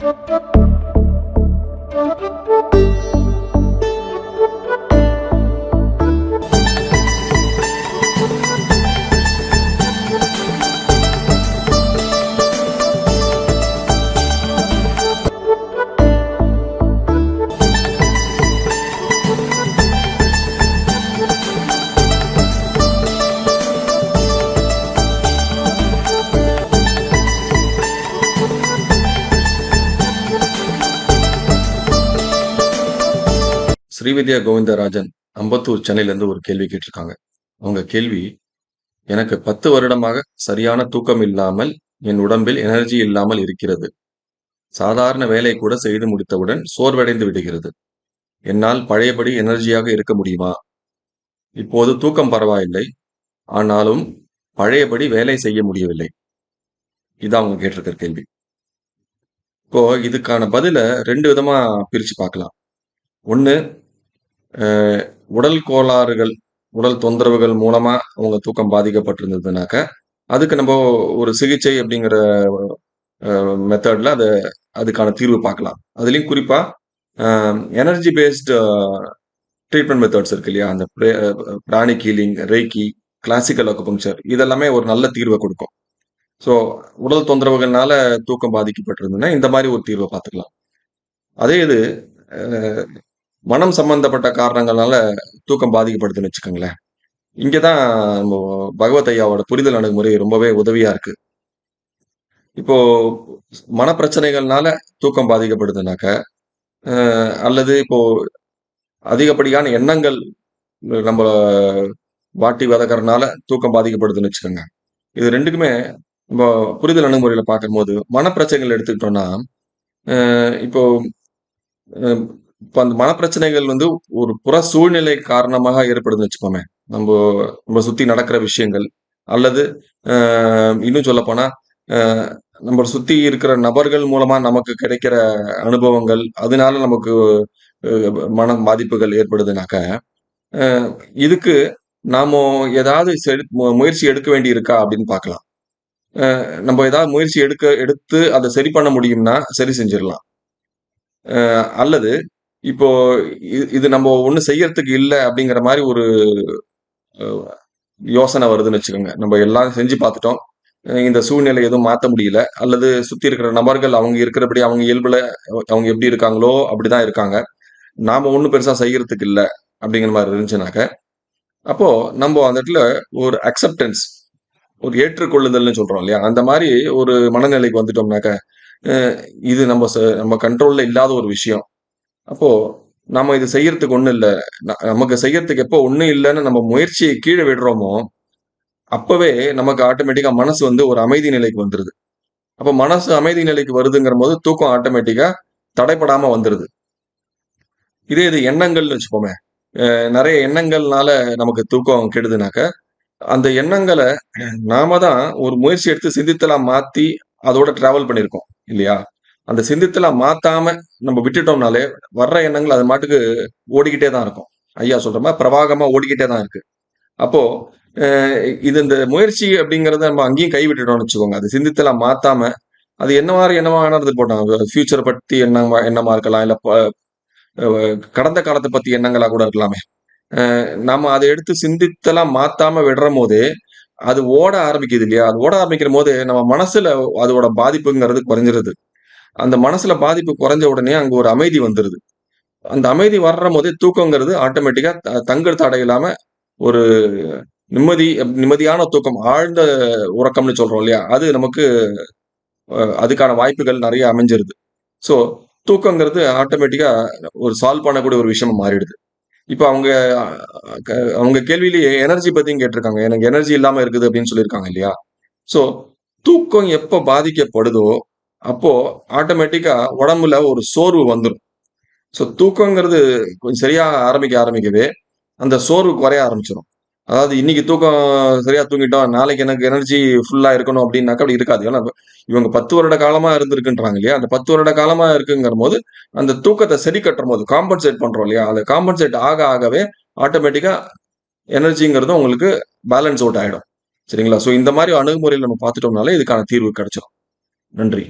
Thank you. Srividya Govindarajan Ambattur சென்னையிலேருந்து ஒரு கேள்வி கேட்டிருக்காங்க. அவங்க கேள்வி எனக்கு பத்து வருடமாக சரியான தூக்கம் இல்லாமல் என் உடம்பில் எனர்ஜி இல்லாமல் இருக்கிறது. சாதாரண வேலை கூட செய்து முடித்தவுடன் சோர்வடைந்து விடுகிறது. என்னால் பழையபடி எனர்ஜியாக இருக்க முடியுமா? இப்போது தூக்கம் பரவாயில்லை. ஆனாலும் பழையபடி வேலை செய்ய முடியவில்லை. இதான் அவங்க கேட்டிருக்கிற கேள்வி. இப்போ இதுக்கான பதில ரெண்டு விதமா பிரிச்சு பார்க்கலாம். ஒன்று உடல் கோளாறுகள் உடல் தொந்தரவுகள் மூலமா அவங்க தூக்கம் பாதிக்கப்பட்டிருந்ததுனாக்க அதுக்கு நம்ம ஒரு சிகிச்சை அப்படிங்கிற மெத்தட்ல அதை அதுக்கான தீர்வு பார்க்கலாம். அதுலேயும் குறிப்பா எனர்ஜி பேஸ்டு ட்ரீட்மெண்ட் மெத்தட்ஸ் இருக்கு இல்லையா? அந்த பிராணி கீலிங் ரேக்கி கிளாசிக்கல் அக்குபங்சர் இதெல்லாமே ஒரு நல்ல தீர்வை கொடுக்கும். ஸோ உடல் தொந்தரவுகள்னால தூக்கம் பாதிக்கப்பட்டிருந்ததுன்னா இந்த மாதிரி ஒரு தீர்வை பார்த்துக்கலாம். அதே இது மனம் சம்பந்தப்பட்ட காரணங்களால தூக்கம் பாதிக்கப்படுதுன்னு வச்சுக்கோங்களேன். இங்கதான் பகவத் ஐயாவோட புரிதல் அணுகுமுறை ரொம்பவே உதவியா இருக்கு. இப்போ மனப்பிரச்சனைகள்னால தூக்கம் பாதிக்கப்படுதுனாக்க அல்லது இப்போ அதிகப்படியான எண்ணங்கள் நம்ம வாட்டி வதக்கறனால தூக்கம் பாதிக்கப்படுதுன்னு வச்சுக்கோங்க. இது ரெண்டுக்குமே நம்ம புரிதல் அணுகுமுறையில பார்க்கும்போது மனப்பிரச்சனைகள் எடுத்துக்கிட்டோம்னா இப்போ இப்போ அந்த மனப்பிரச்சனைகள் வந்து ஒரு புற சூழ்நிலை காரணமாக ஏற்படுதுன்னு வச்சுக்கோமே. நம்ம நம்ம சுத்தி நடக்கிற விஷயங்கள் அல்லது இன்னும் சொல்ல போனா நம்ம சுத்தி இருக்கிற நபர்கள் மூலமா நமக்கு கிடைக்கிற அனுபவங்கள் அதனால நமக்கு மன பாதிப்புகள் ஏற்படுதுனாக்க இதுக்கு நாம ஏதாவது முயற்சி எடுக்க வேண்டி இருக்கா அப்படின்னு பார்க்கலாம். நம்ம ஏதாவது முயற்சி எடுக்க எடுத்து அதை சரி பண்ண முடியும்னா சரி செஞ்சிடலாம். அல்லது இப்போ இது நம்ம ஒண்ணு செய்யறதுக்கு இல்லை அப்படிங்கிற மாதிரி ஒரு யோசனை வருதுன்னு வச்சுக்கோங்க. நம்ம எல்லாம் செஞ்சு பார்த்துட்டோம். இந்த சூழ்நிலை எதுவும் மாற்ற முடியல. அல்லது சுத்தி இருக்கிற நபர்கள் அவங்க இருக்கிறபடி அவங்க இயல்புல அவங்க எப்படி இருக்காங்களோ அப்படிதான் இருக்காங்க. நாம ஒன்றும் பெருசா செய்யறதுக்கு இல்லை அப்படிங்கிற மாதிரி இருந்துச்சுனாக்க அப்போ நம்ம அந்த இடத்துல ஒரு அக்செப்டன்ஸ் ஒரு ஏற்றுக்கொள்ளுதல்னு சொல்றோம் இல்லையா? அந்த மாதிரி ஒரு மனநிலைக்கு வந்துட்டோம்னாக்க இது நம்ம நம்ம கண்ட்ரோல்ல இல்லாத ஒரு விஷயம். அப்போ நம்ம இது செய்யறதுக்கு ஒன்றும் இல்லை. நமக்கு செய்யறதுக்கு எப்போ ஒண்ணும் இல்லைன்னு நம்ம முயற்சியை கீழே விடுறோமோ அப்பவே நமக்கு ஆட்டோமேட்டிக்கா மனசு வந்து ஒரு அமைதி நிலைக்கு வந்துருது. அப்ப மனசு அமைதி நிலைக்கு வருதுங்கிற போது தூக்கம் ஆட்டோமேட்டிக்கா தடைப்படாம வந்துருது. இதே இது எண்ணங்கள்னு வச்சுப்போமே நிறைய எண்ணங்கள்னால நமக்கு தூக்கம் கெடுதுனாக்க அந்த எண்ணங்களை நாம தான் ஒரு முயற்சி எடுத்து சிந்தித்தலாம் மாத்தி அதோட டிராவல் பண்ணியிருக்கோம் இல்லையா? அந்த சிந்தித்தலாம் மாத்தாம நம்ம விட்டுட்டோம்னாலே வர்ற எண்ணங்கள் அது மாட்டுக்கு ஓடிக்கிட்டே தான் இருக்கும். ஐயா சொல்ற மாதிரி பிரவாகமா ஓடிக்கிட்டே தான் இருக்கு. அப்போ இது இந்த முயற்சி அப்படிங்கறத நம்ம அங்கேயும் கைவிட்டுட்டோம்னு வச்சுக்கோங்க. அது சிந்தித்தலாம் மாத்தாம அது என்ன மாதிரி என்னவானது போட்டோம். ஃபியூச்சரை பத்தி எண்ணமா எண்ணமா இருக்கலாம்? இல்ல கடந்த காலத்தை பத்தி எண்ணங்களா கூட இருக்கலாமே. நம்ம அதை எடுத்து சிந்தித்தலாம் மாத்தாம விடுற போது அது ஓட ஆரம்பிக்குது இல்லையா? அது ஓட ஆரம்பிக்கிற போது நம்ம மனசுல அதோட பாதிப்புங்கிறது குறைஞ்சிருது. அந்த மனசுல பாதிப்பு குறைஞ்ச உடனே அங்க ஒரு அமைதி வந்துருது. அந்த அமைதி வர்ற போதே தூக்கங்கிறது ஆட்டோமேட்டிக்கா தங்கல் தடை இல்லாம ஒரு நிம்மதி நிம்மதியான தூக்கம் ஆழ்ந்த உறக்கம்னு சொல்றோம் இல்லையா? அது நமக்கு அதுக்கான வாய்ப்புகள் நிறைய அமைஞ்சிருது. ஸோ தூக்கங்கிறது ஆட்டோமேட்டிக்கா ஒரு சால்வ் பண்ணக்கூடிய ஒரு விஷயம் மாறிடுது. இப்போ அவங்க அவங்க கேள்வியிலேயே எனர்ஜி பத்தியும் கேட்டிருக்காங்க. எனக்கு எனர்ஜி இல்லாம இருக்குது அப்படின்னு சொல்லியிருக்காங்க இல்லையா? ஸோ தூக்கம் எப்போ பாதிக்கப்படுதோ அப்போ ஆட்டோமேட்டிக்கா உடம்புல ஒரு சோர்வு வந்துடும் ஸோ தூக்கங்கிறது கொஞ்சம் சரியாக ஆரம்பிக்க ஆரம்பிக்கவே அந்த சோர்வு குறைய ஆரம்பிச்சிடும் அதாவது இன்னைக்கு தூக்கம் சரியா தூங்கிட்டோம் நாளைக்கு எனக்கு எனர்ஜி ஃபுல்லா இருக்கணும் அப்படின்னாக்கா அப்படி இருக்காது. ஏன்னா இவங்க பத்து வருட காலமா இருந்திருக்குன்றாங்க இல்லையா? அந்த பத்து வருட காலமா இருக்குங்கிற போது அந்த தூக்கத்தை சரி கட்டுற போது காம்பன்சேட் பண்றோம் இல்லையா? அந்த காம்பன்சேட் ஆக ஆகவே ஆட்டோமேட்டிக்கா எனர்ஜிங்கிறது உங்களுக்கு பேலன்ஸ் அவுட் ஆயிடும். சரிங்களா? ஸோ இந்த மாதிரி அணுகுமுறையில் நம்ம பார்த்துட்டோம்னாலே இதுக்கான தீர்வு கிடைச்சிடும் நன்றி.